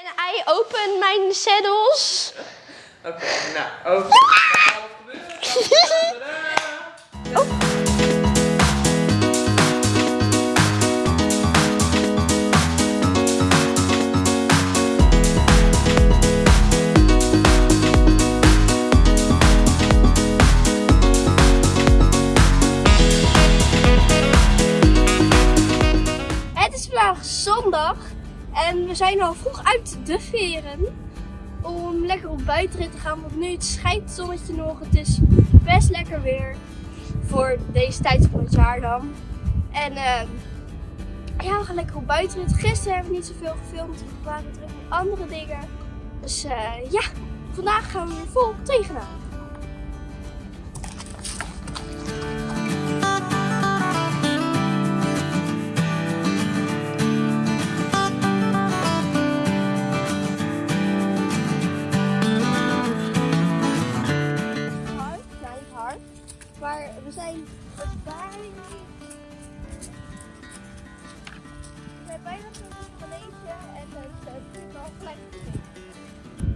En I open mijn saddles. Oké, nou. Tadaa! Het is vandaag zondag en we zijn al vroeg uit de veren om lekker op buitenrit te gaan. Want nu het schijnt het zonnetje nog. Het is best lekker weer voor deze tijd van het jaar dan. En ehm, ja, we gaan lekker op buitenrit. Gisteren hebben we niet zoveel gefilmd. We waren druk met andere dingen. Dus eh, ja, vandaag gaan we weer vol tegenaan.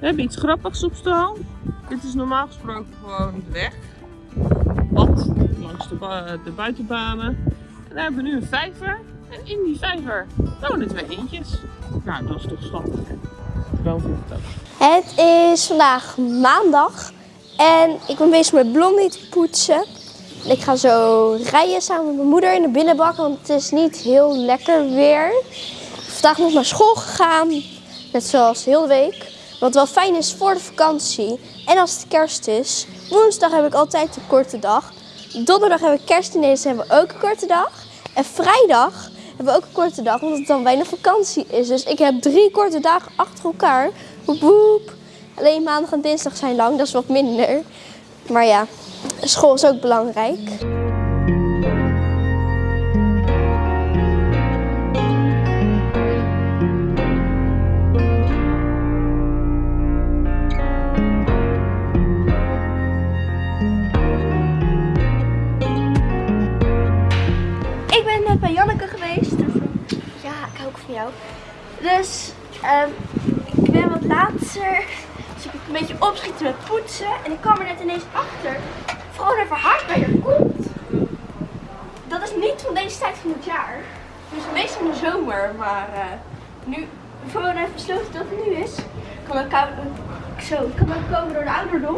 We hebben iets grappigs op stal. Dit is normaal gesproken gewoon de weg. Pad langs de, de buitenbanen. En daar hebben we nu een vijver. En in die vijver wonen twee eendjes. Nou, dat is toch schattig. hè? Gewoon vindt het ook. Het is vandaag maandag en ik ben bezig met blondie te poetsen. En ik ga zo rijden samen met mijn moeder in de binnenbak, want het is niet heel lekker weer. Vandaag nog naar school gegaan, net zoals heel de week. Wat wel fijn is voor de vakantie en als het kerst is. Woensdag heb ik altijd een korte dag. Donderdag hebben we kerstdiners, hebben we ook een korte dag. En vrijdag hebben we ook een korte dag, omdat het dan bijna vakantie is. Dus ik heb drie korte dagen achter elkaar. Woep woep. Alleen maandag en dinsdag zijn lang, dat is wat minder. Maar ja, school is ook belangrijk. Dus ehm, ik ben wat later. Dus ik een beetje opschieten met poetsen. En ik kwam er net ineens achter. Gewoon even haar bij haar komt. Dat is niet van deze tijd van het jaar. Dus meestal in de zomer. Maar eh, nu, Vrona heeft besloten dat het nu is. Kan ook, kou- zo, kan ook komen door de ouderdom.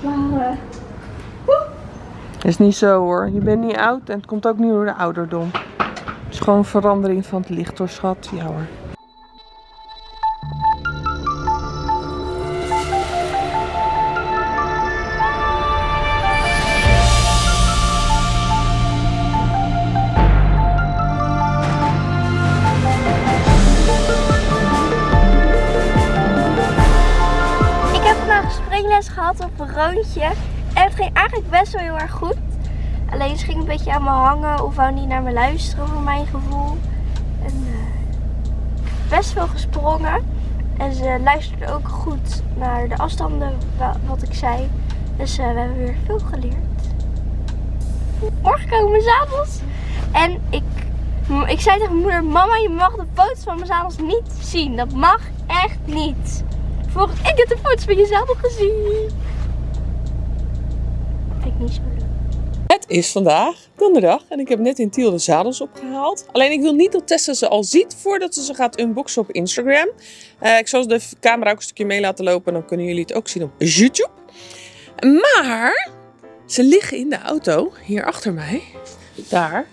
Maar eh, woe. Is niet zo hoor. Je bent niet oud en het komt ook niet door de ouderdom. Gewoon verandering van het licht hoor, schat. Ja hoor. Ik heb vandaag springles gehad op een roontje. En het ging eigenlijk best wel heel erg goed. Alleen ze ging een beetje aan me hangen of wou niet naar me luisteren voor mijn gevoel. En eh, best veel gesprongen. En ze luisterde ook goed naar de afstanden wa- wat ik zei. Dus eh, we hebben weer veel geleerd. Morgen komen mijn zadels. En ik, ik zei tegen mijn moeder, mama je mag de foto's van mijn zadels niet zien. Dat mag echt niet. Volgens ik heb de foto's van je zadel gezien. Ik niet zo. Is vandaag donderdag en ik heb net in Tiel de zadels opgehaald. Alleen ik wil niet dat Tessa ze al ziet voordat ze ze gaat unboxen op Instagram. Eh, ik zal de camera ook een stukje mee laten lopen, dan kunnen jullie het ook zien op YouTube. Maar ze liggen in de auto, hier achter mij, daar.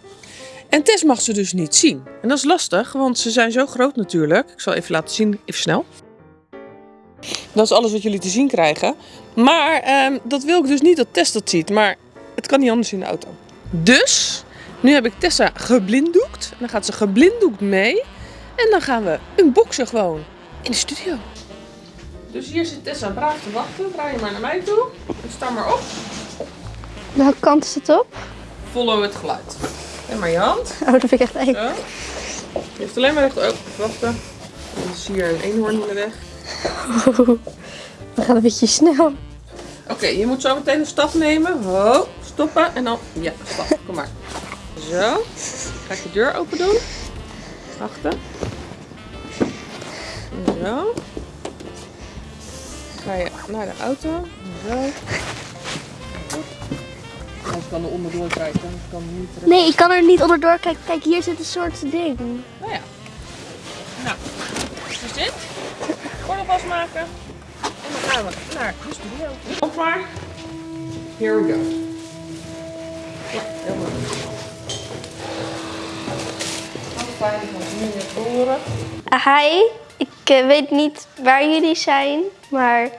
En Tess mag ze dus niet zien. En dat is lastig, want ze zijn zo groot natuurlijk. Ik zal even laten zien, even snel. Dat is alles wat jullie te zien krijgen. Maar ehm, dat wil ik dus niet dat Tess dat ziet. Maar het kan niet anders in de auto. Dus, nu heb ik Tessa geblinddoekt. En dan gaat ze geblinddoekt mee. En dan gaan we unboxen gewoon in de studio. Dus hier zit Tessa braaf te wachten. Draai je maar naar mij toe. En sta maar op. Welke kant is het op? Follow het geluid. En maar je hand. Oh, dat vind ik echt eng. Zo. Je heeft alleen maar recht open. Wachten. Dan is hier een eenhoorn in de weg. We gaan een beetje snel. Oké, je moet zo meteen een stap nemen. Ho, stoppen en dan... Ja, stap. Kom maar. Zo. Ga ik de deur open doen. Wachten. Zo. Ga je naar de auto. Zo. Anders kan er onderdoor kijken. Kan niet terug. Nee, ik kan er niet onderdoor kijken. Kijk, hier zit een soort ding. Nou ja. Nou, dus dit. Gordel vastmaken. En dan gaan we naar de studio. Op maar. Here we go. Hi, ik eh, weet niet waar jullie zijn, maar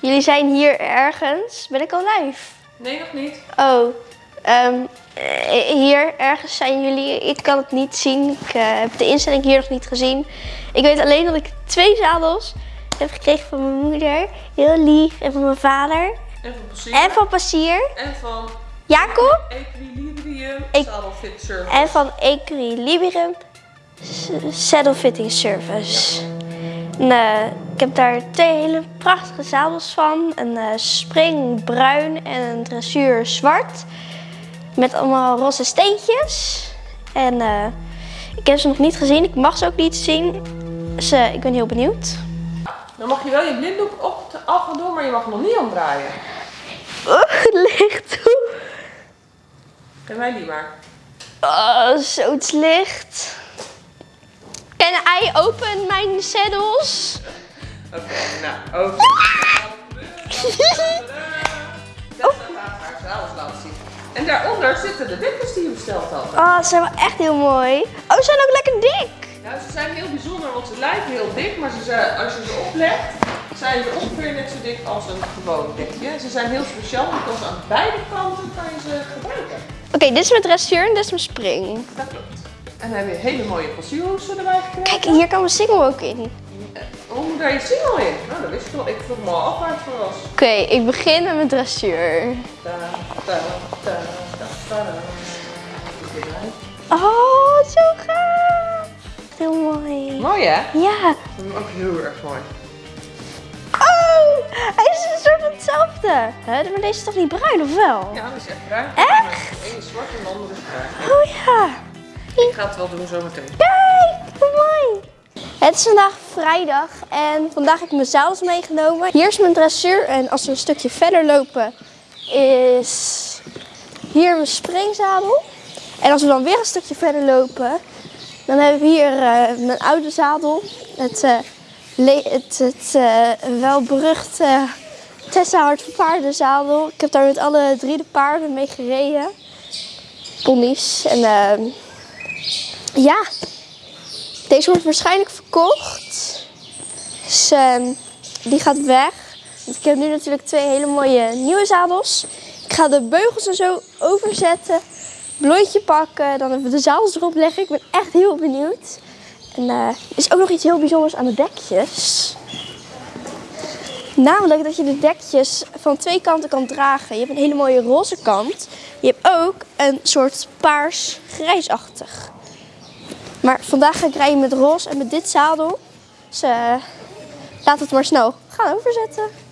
jullie zijn hier ergens. Ben ik al live? Nee, nog niet. Oh, ehm, eh, hier ergens zijn jullie. Ik kan het niet zien. Ik eh, heb de instelling hier nog niet gezien. Ik weet alleen dat ik twee zadels heb gekregen van mijn moeder. Heel lief. En van mijn vader. En van Passier. En van Passier. En van Jacob. Equilibrium. Saddle Fit Service. En van Equilibrium Saddle Fitting Service. En, eh, ik heb daar twee hele prachtige zadels van. Een eh, spring bruin en een dressuur zwart. Met allemaal roze steentjes. En eh, ik heb ze nog niet gezien. Ik mag ze ook niet zien. Dus ik ben heel benieuwd. Dan mag je wel je blinddoek op de af doen, maar je mag hem nog niet omdraaien. Oh, het ligt toe. Geef mij die maar. Oh, zo licht. Can I open mijn saddles? Oké, nou, oké. Dat gaat haar zadels laten zien. En daaronder zitten de dikjes die je besteld had. Oh, ze zijn wel echt heel mooi. Oh, ze zijn ook lekker dik. Nou, ze zijn heel bijzonder, want ze lijken heel dik, maar ze zijn, als je ze oplegt, zijn ze ongeveer net zo dik als een gewoon dekje. Ze zijn heel speciaal, want aan beide kanten kan je ze gebruiken. Oké, dit is mijn dressuur en dit is mijn spring. Dat klopt. En dan heb je hele mooie passierhoesen erbij gekregen. Kijk, hier kan mijn single ook in. Hoe moet daar je single in? Nou, dat wist ik wel. Ik vroeg me al af waar het voor was. Oké, ik begin met mijn dressuur. Oh, zo gaaf. Heel mooi. Mooi hè? Ja. Ook heel erg mooi. Hij is een soort van hetzelfde. Hè, maar deze is toch niet bruin, of wel? Ja, dat is echt bruin. Echt? De ene is zwart en de andere is bruin. Oh ja. Ik ga het wel doen zometeen. Kijk, hoe mooi. Het is vandaag vrijdag en vandaag heb ik mijn zadels meegenomen. Hier is mijn dressuur en als we een stukje verder lopen is hier mijn springzadel. En als we dan weer een stukje verder lopen, dan hebben we hier eh, mijn oude zadel. Het, eh het, het eh, welberuchte Tessa Hart van Paardenzadel. Ik heb daar met alle drie de paarden mee gereden. Ponies. En ehm, ja, deze wordt waarschijnlijk verkocht. Dus ehm, die gaat weg. Want ik heb nu natuurlijk twee hele mooie nieuwe zadels. Ik ga de beugels er zo overzetten. Blondje pakken. Dan even de zadels erop leggen. Ik ben echt heel benieuwd. En eh, er is ook nog iets heel bijzonders aan de dekjes. Namelijk dat je de dekjes van twee kanten kan dragen. Je hebt een hele mooie roze kant. Je hebt ook een soort paars-grijsachtig. Maar vandaag ga ik rijden met roze en met dit zadel. Dus eh, laat het maar snel gaan overzetten.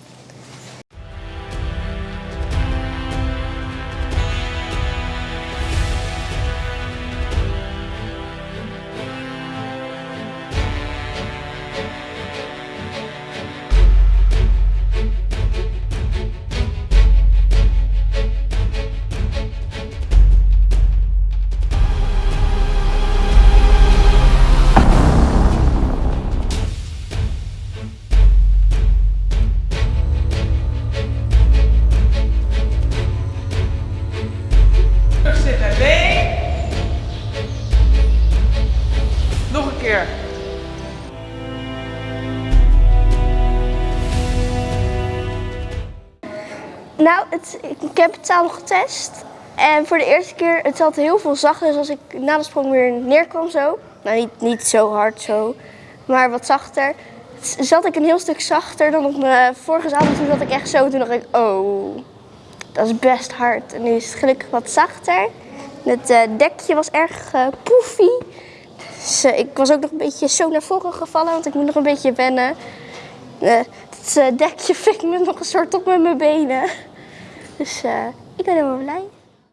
Nou, het, ik, heb het zadel getest. En voor de eerste keer, het heel veel zachter. Dus als ik na de sprong weer neerkwam zo. Nou, niet, niet zo hard zo. Maar wat zachter. Zat ik een heel stuk zachter dan op mijn vorige zadel. Toen zat ik echt zo. Toen dacht ik, oh, dat is best hard. En nu is het gelukkig wat zachter. Het eh, dekje was erg poefie. Dus eh, ik was ook nog een beetje zo naar voren gevallen. Want ik moet nog een beetje wennen. Het dekje fik me nog een soort op met mijn benen. Dus eh, ik ben helemaal blij.